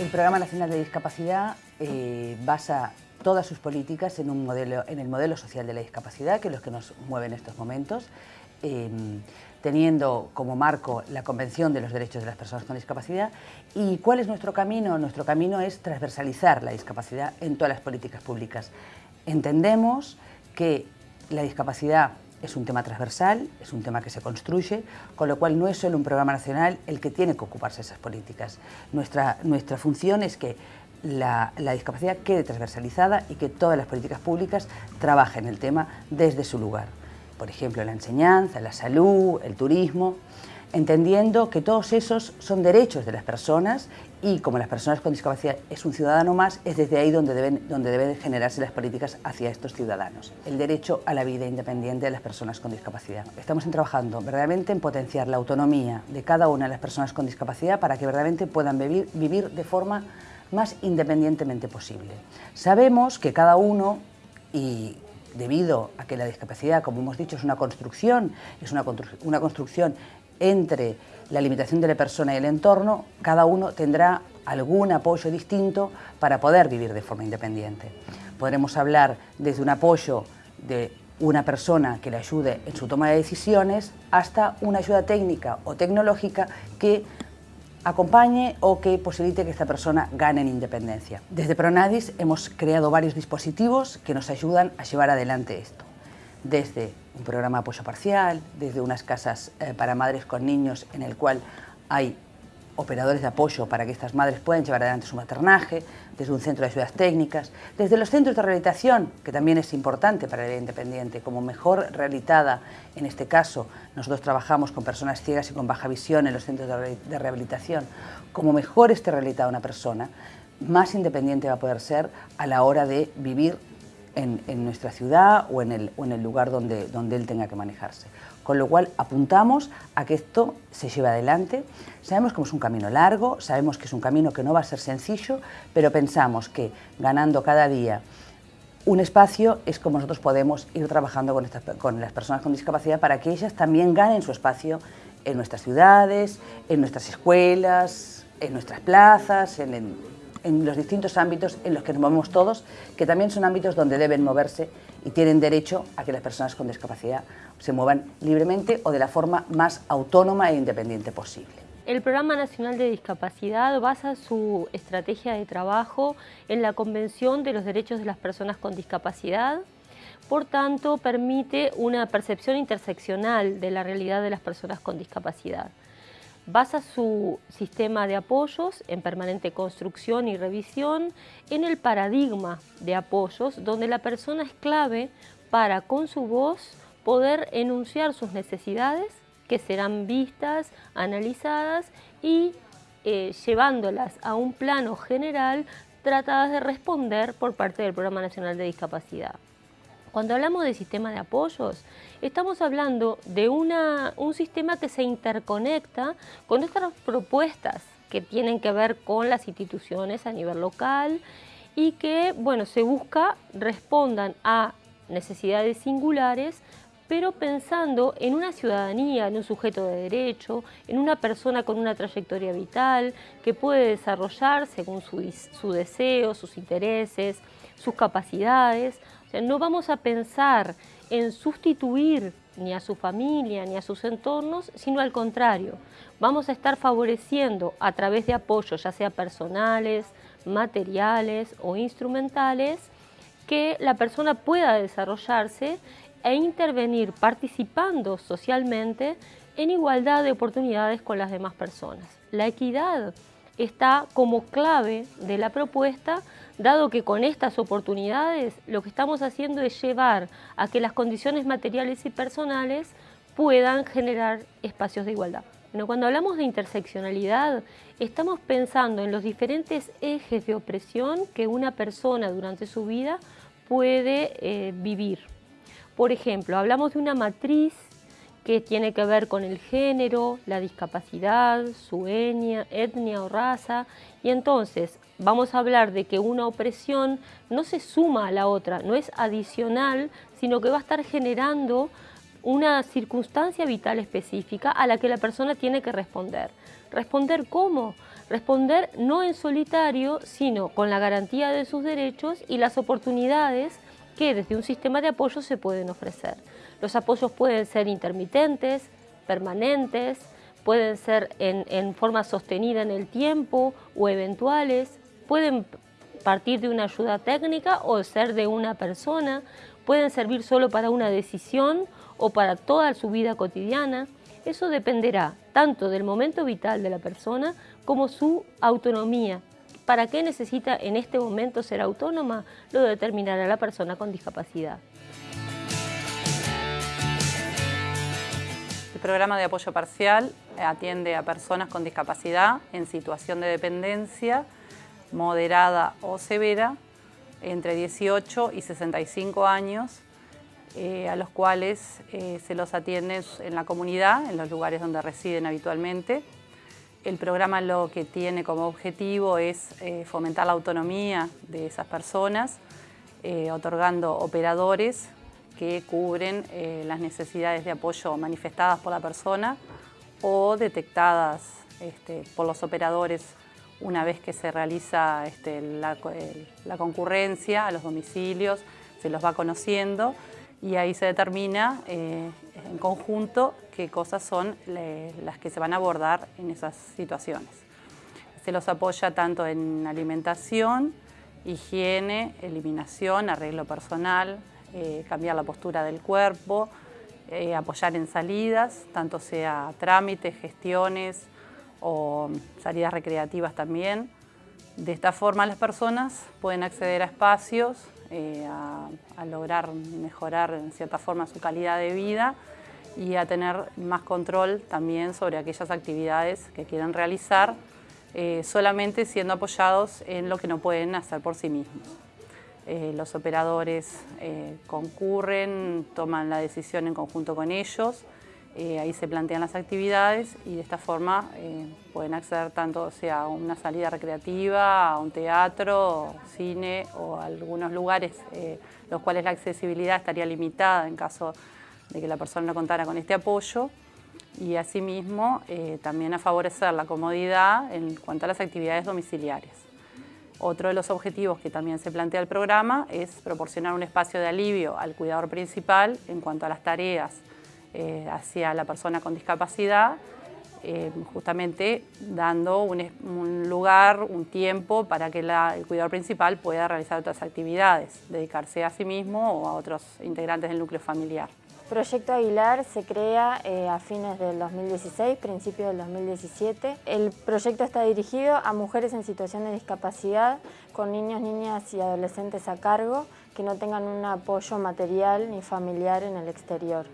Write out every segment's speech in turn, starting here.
El Programa Nacional de Discapacidad eh, basa todas sus políticas en, el modelo social de la discapacidad, que es lo que nos mueve en estos momentos, em, teniendo como marco la Convención de los Derechos de las Personas con Discapacidad. ¿Y cuál es nuestro camino? Nuestro camino es transversalizar la discapacidad en todas las políticas públicas. Entendemos que la discapacidad es un tema transversal, es un tema que se construye, con lo cual no es solo un programa nacional el que tiene que ocuparse de esas políticas. Nuestra, nuestra función es que la, la, discapacidad quede transversalizada y que todas las políticas públicas trabajen el tema desde su lugar. Por ejemplo, la enseñanza, la salud, el turismo entendiendo que todos esos son derechos de las personas y como las personas con discapacidad es un ciudadano más, es desde ahí donde deben, donde deben generarse las políticas hacia estos ciudadanos. El derecho a la vida independiente de las personas con discapacidad. Estamos trabajando verdaderamente en potenciar la autonomía de cada una de las personas con discapacidad para que verdaderamente puedan vivir, vivir de forma más independientemente posible. Sabemos que cada uno, y debido a que la discapacidad, como hemos dicho, es una construcción, es una, una construcción entre la limitación de la persona y el entorno, cada uno tendrá algún apoyo distinto para poder vivir de forma independiente. Podremos hablar desde un apoyo de una persona que le ayude en su toma de decisiones hasta una ayuda técnica o tecnológica que acompañe o que posibilite que esta persona gane en independencia. Desde Pronadis hemos creado varios dispositivos que nos ayudan a llevar adelante esto desde un programa de apoyo parcial, desde unas casas eh, para madres con niños en el cual hay operadores de apoyo para que estas madres puedan llevar adelante su maternaje, desde un centro de ayudas técnicas, desde los centros de rehabilitación, que también es importante para la vida independiente, como mejor rehabilitada, en este caso, nosotros trabajamos con personas ciegas y con baja visión en los centros de rehabilitación, como mejor esté rehabilitada una persona, más independiente va a poder ser a la hora de vivir en, nuestra ciudad o en el, en el lugar donde, donde él tenga que manejarse. Con lo cual apuntamos a que esto se lleve adelante. Sabemos que es un camino largo, sabemos que es un camino que no va a ser sencillo, pero pensamos que ganando cada día un espacio es como nosotros podemos ir trabajando con, con las personas con discapacidad para que ellas también ganen su espacio en nuestras ciudades, en nuestras escuelas, en nuestras plazas, en los distintos ámbitos en los que nos movemos todos, que también son ámbitos donde deben moverse y tienen derecho a que las personas con discapacidad se muevan libremente o de la forma más autónoma e independiente posible. El Programa Nacional de Discapacidad basa su estrategia de trabajo en la Convención de los Derechos de las Personas con Discapacidad, por tanto permite una percepción interseccional de la realidad de las personas con discapacidad basa su sistema de apoyos en permanente construcción y revisión en el paradigma de apoyos donde la persona es clave para con su voz poder enunciar sus necesidades que serán vistas, analizadas y eh, llevándolas a un plano general tratadas de responder por parte del Programa Nacional de Discapacidad. Cuando hablamos de sistema de apoyos, estamos hablando de una, un sistema que se interconecta con otras propuestas que tienen que ver con las instituciones a nivel local y que, bueno, se busca respondan a necesidades singulares pero pensando en una ciudadanía, en un sujeto de derecho, en una persona con una trayectoria vital que puede desarrollar según su, su deseo, sus intereses, sus capacidades, no vamos a pensar en sustituir ni a su familia ni a sus entornos, sino al contrario. Vamos a estar favoreciendo a través de apoyos, ya sea personales, materiales o instrumentales, que la persona pueda desarrollarse e intervenir participando socialmente en igualdad de oportunidades con las demás personas. La equidad está como clave de la propuesta, dado que con estas oportunidades lo que estamos haciendo es llevar a que las condiciones materiales y personales puedan generar espacios de igualdad. Cuando hablamos de interseccionalidad, estamos pensando en los diferentes ejes de opresión que una persona durante su vida puede eh, vivir. Por ejemplo, hablamos de una matriz que tiene que ver con el género, la discapacidad, su etnia, etnia o raza. Y entonces vamos a hablar de que una opresión no se suma a la otra, no es adicional, sino que va a estar generando una circunstancia vital específica a la que la persona tiene que responder. ¿Responder cómo? Responder no en solitario, sino con la garantía de sus derechos y las oportunidades que desde un sistema de apoyo se pueden ofrecer. Los apoyos pueden ser intermitentes, permanentes, pueden ser en, forma sostenida en el tiempo o eventuales, pueden partir de una ayuda técnica o ser de una persona, pueden servir solo para una decisión o para toda su vida cotidiana. Eso dependerá tanto del momento vital de la persona como su autonomía. ¿Para qué necesita en este momento ser autónoma? Lo determinará la persona con discapacidad. El programa de apoyo parcial atiende a personas con discapacidad en situación de dependencia moderada o severa entre 18 y 65 años, eh, a los cuales eh, se los atiende en la comunidad, en los lugares donde residen habitualmente. El programa lo que tiene como objetivo es eh, fomentar la autonomía de esas personas, otorgando operadores que cubren eh, las necesidades de apoyo manifestadas por la persona o detectadas este, por los operadores una vez que se realiza este, la, concurrencia a los domicilios, se los va conociendo y ahí se determina eh, en conjunto qué cosas son las que se van a abordar en esas situaciones. Se los apoya tanto en alimentación, higiene, eliminación, arreglo personal, eh, cambiar la postura del cuerpo, eh, apoyar en salidas, tanto sea trámites, gestiones o salidas recreativas también. De esta forma las personas pueden acceder a espacios, eh, a, lograr mejorar en cierta forma su calidad de vida y a tener más control también sobre aquellas actividades que quieren realizar, solamente siendo apoyados en lo que no pueden hacer por sí mismos. Eh, los operadores eh, concurren, toman la decisión en conjunto con ellos, eh, ahí se plantean las actividades y de esta forma pueden acceder tanto sea a una salida recreativa, a un teatro, cine o a algunos lugares los cuales la accesibilidad estaría limitada en caso de que la persona no contara con este apoyo y asimismo también a favorecer la comodidad en cuanto a las actividades domiciliarias. Otro de los objetivos que también se plantea el programa es proporcionar un espacio de alivio al cuidador principal en cuanto a las tareas eh, hacia la persona con discapacidad, eh, justamente dando un, lugar, un tiempo para que el cuidador principal pueda realizar otras actividades, dedicarse a sí mismo o a otros integrantes del núcleo familiar. Proyecto Aguilar se crea eh, a fines del 2016, principios del 2017. El proyecto está dirigido a mujeres en situación de discapacidad con niños, niñas y adolescentes a cargo que no tengan un apoyo material ni familiar en el exterior.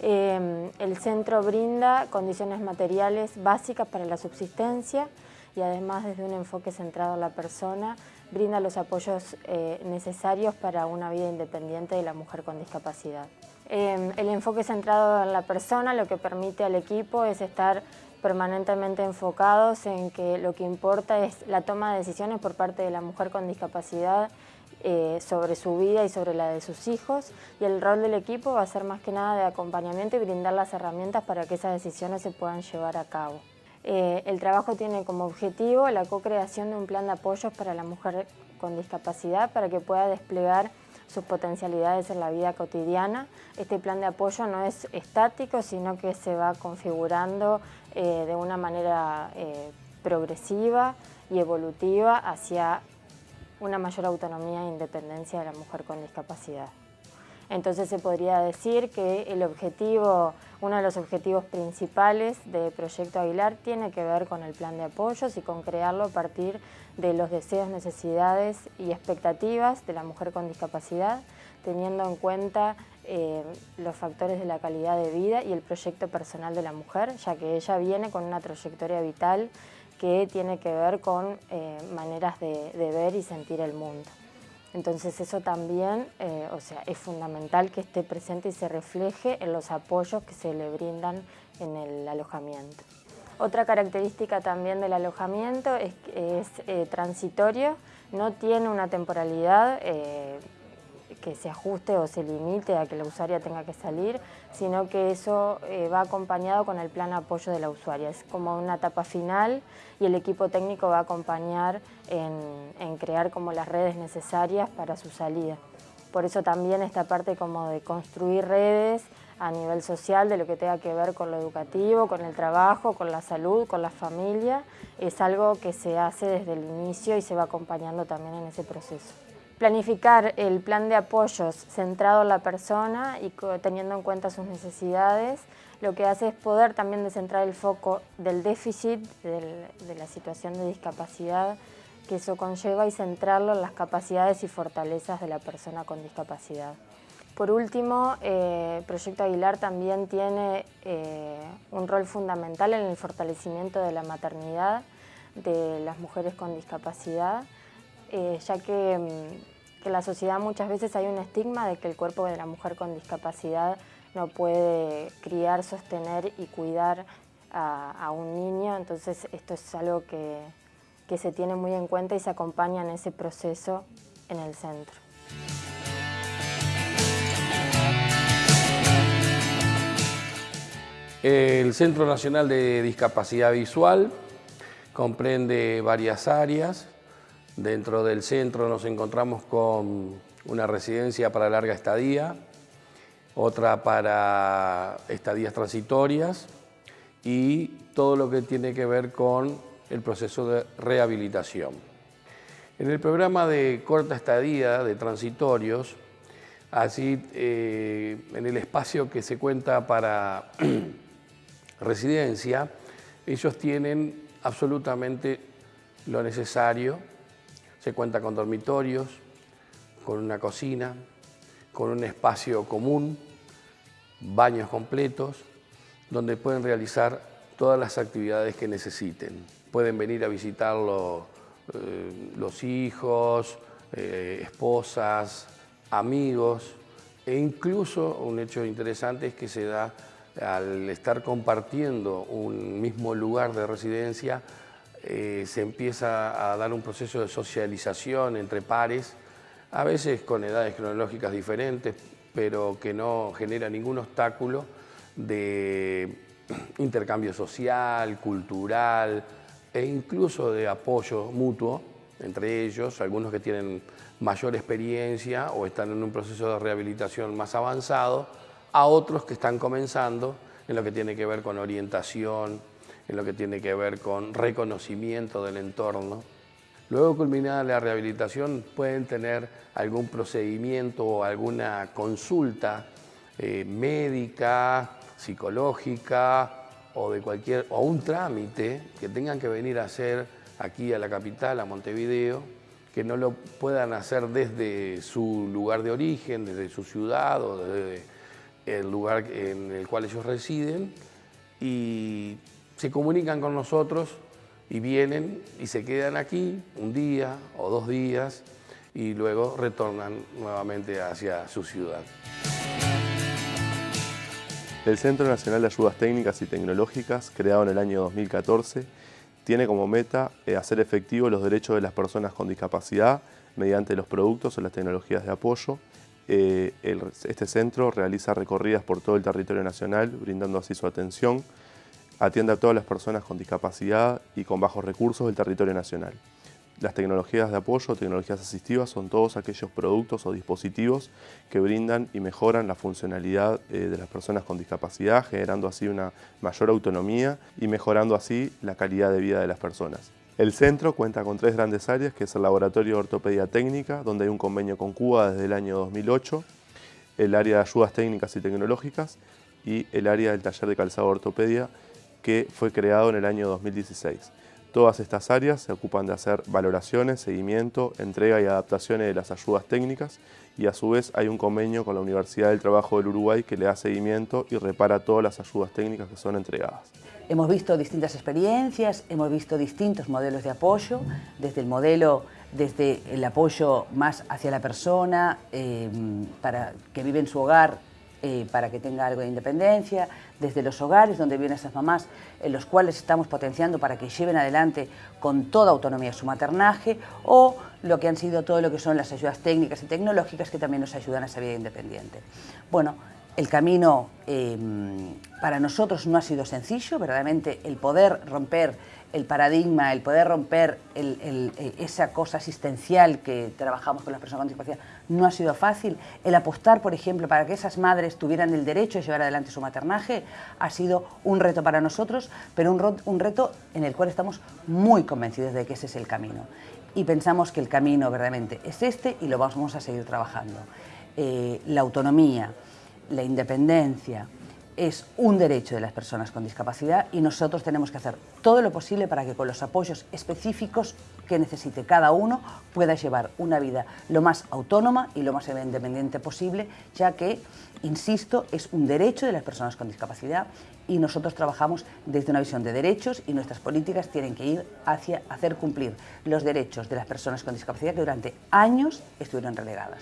Eh, el centro brinda condiciones materiales básicas para la subsistencia y además desde un enfoque centrado en la persona brinda los apoyos eh, necesarios para una vida independiente de la mujer con discapacidad. Em, el enfoque centrado en la persona lo que permite al equipo es estar permanentemente enfocados en que lo que importa es la toma de decisiones por parte de la mujer con discapacidad eh, sobre su vida y sobre la de sus hijos y el rol del equipo va a ser más que nada de acompañamiento y brindar las herramientas para que esas decisiones se puedan llevar a cabo. Eh, el trabajo tiene como objetivo la co-creación de un plan de apoyos para la mujer con discapacidad para que pueda desplegar sus potencialidades en la vida cotidiana. Este plan de apoyo no es estático, sino que se va configurando eh, de una manera progresiva y evolutiva hacia una mayor autonomía e independencia de la mujer con discapacidad. Entonces se podría decir que el objetivo, uno de los objetivos principales del Proyecto Aguilar tiene que ver con el plan de apoyos y con crearlo a partir de los deseos, necesidades y expectativas de la mujer con discapacidad, teniendo en cuenta eh, los factores de la calidad de vida y el proyecto personal de la mujer, ya que ella viene con una trayectoria vital que tiene que ver con eh, maneras de ver y sentir el mundo. Entonces eso también, eh, o sea, es fundamental que esté presente y se refleje en los apoyos que se le brindan en el alojamiento. Otra característica también del alojamiento es que es eh, transitorio, no tiene una temporalidad que se ajuste o se limite a que la usuaria tenga que salir, sino que eso eh, va acompañado con el plan apoyo de la usuaria. Es como una etapa final y el equipo técnico va a acompañar en, en crear como las redes necesarias para su salida. Por eso también esta parte como de construir redes a nivel social de lo que tenga que ver con lo educativo, con el trabajo, con la salud, con la familia, es algo que se hace desde el inicio y se va acompañando también en ese proceso. Planificar el plan de apoyos centrado en la persona y teniendo en cuenta sus necesidades, lo que hace es poder también descentrar el foco del déficit, de la situación de discapacidad que eso conlleva y centrarlo en las capacidades y fortalezas de la persona con discapacidad. Por último, eh, Proyecto Aguilar también tiene eh, un rol fundamental en el fortalecimiento de la maternidad de las mujeres con discapacidad, eh, ya que, mm, que, la sociedad muchas veces hay un estigma de que el cuerpo de la mujer con discapacidad no puede criar, sostener y cuidar a, a un niño, entonces esto es algo que, que se tiene muy en cuenta y se acompaña en ese proceso en el centro. El Centro Nacional de Discapacidad Visual comprende varias áreas. Dentro del centro nos encontramos con una residencia para larga estadía, otra para estadías transitorias y todo lo que tiene que ver con el proceso de rehabilitación. En el programa de corta estadía de transitorios, así eh, en el espacio que se cuenta para residencia, ellos tienen absolutamente lo necesario. Se cuenta con dormitorios, con una cocina, con un espacio común, baños completos, donde pueden realizar todas las actividades que necesiten. Pueden venir a visitarlo eh, los hijos, eh, esposas, amigos, e incluso un hecho interesante es que se da al estar compartiendo un mismo lugar de residencia, eh, se empieza a dar un proceso de socialización entre pares, a veces con edades cronológicas diferentes, pero que no genera ningún obstáculo de intercambio social, cultural e incluso de apoyo mutuo entre ellos, algunos que tienen mayor experiencia o están en un proceso de rehabilitación más avanzado, a otros que están comenzando en lo que tiene que ver con orientación, en lo que tiene que ver con reconocimiento del entorno. Luego culminada la rehabilitación pueden tener algún procedimiento o alguna consulta eh, médica, psicológica o de cualquier o un trámite que tengan que venir a hacer aquí a la capital, a Montevideo, que no lo puedan hacer desde su lugar de origen, desde su ciudad o desde el lugar en el cual ellos residen y se comunican con nosotros y vienen y se quedan aquí un día o dos días y luego retornan nuevamente hacia su ciudad. El Centro Nacional de Ayudas Técnicas y Tecnológicas, creado en el año 2014, tiene como meta eh, hacer efectivos los derechos de las personas con discapacidad mediante los productos o las tecnologías de apoyo eh, este centro realiza recorridas por todo el territorio nacional, brindando así su atención. Atiende a todas las personas con discapacidad y con bajos recursos del territorio nacional. Las tecnologías de apoyo, tecnologías asistivas, son todos aquellos productos o dispositivos que brindan y mejoran la funcionalidad eh, de las personas con discapacidad, generando así una mayor autonomía y mejorando así la calidad de vida de las personas. El centro cuenta con tres grandes áreas, que es el Laboratorio de Ortopedia Técnica, donde hay un convenio con Cuba desde el año 2008, el área de ayudas técnicas y tecnológicas y el área del taller de calzado ortopedia, que fue creado en el año 2016. Todas estas áreas se ocupan de hacer valoraciones, seguimiento, entrega y adaptaciones de las ayudas técnicas y a su vez hay un convenio con la Universidad del Trabajo del Uruguay que le da seguimiento y repara todas las ayudas técnicas que son entregadas. Hemos visto distintas experiencias, hemos visto distintos modelos de apoyo, desde el modelo, desde el apoyo más hacia la persona, eh, para que vive en su hogar eh, para que tenga algo de independencia, desde los hogares donde viven esas mamás, en los cuales estamos potenciando para que lleven adelante con toda autonomía su maternaje, o lo que han sido todo lo que son las ayudas técnicas y tecnológicas que también nos ayudan a esa vida independiente. Bueno, el camino em, para nosotros no ha sido sencillo, verdaderamente el poder romper el paradigma, el poder romper esa cosa asistencial que trabajamos con las personas con discapacidad no ha sido fácil. El apostar, por ejemplo, para que esas madres tuvieran el derecho de llevar adelante su maternaje ha sido un reto para nosotros, pero un, reto en el cual estamos muy convencidos de que ese es el camino. Y pensamos que el camino verdaderamente es este y lo vamos a seguir trabajando. Eh, la autonomía, la independencia, es un derecho de las personas con discapacidad y nosotros tenemos que hacer todo lo posible para que con los apoyos específicos que necesite cada uno pueda llevar una vida lo más autónoma y lo más independiente posible, ya que, insisto, es un derecho de las personas con discapacidad y nosotros trabajamos desde una visión de derechos y nuestras políticas tienen que ir hacia hacer cumplir los derechos de las personas con discapacidad que durante años estuvieron relegadas.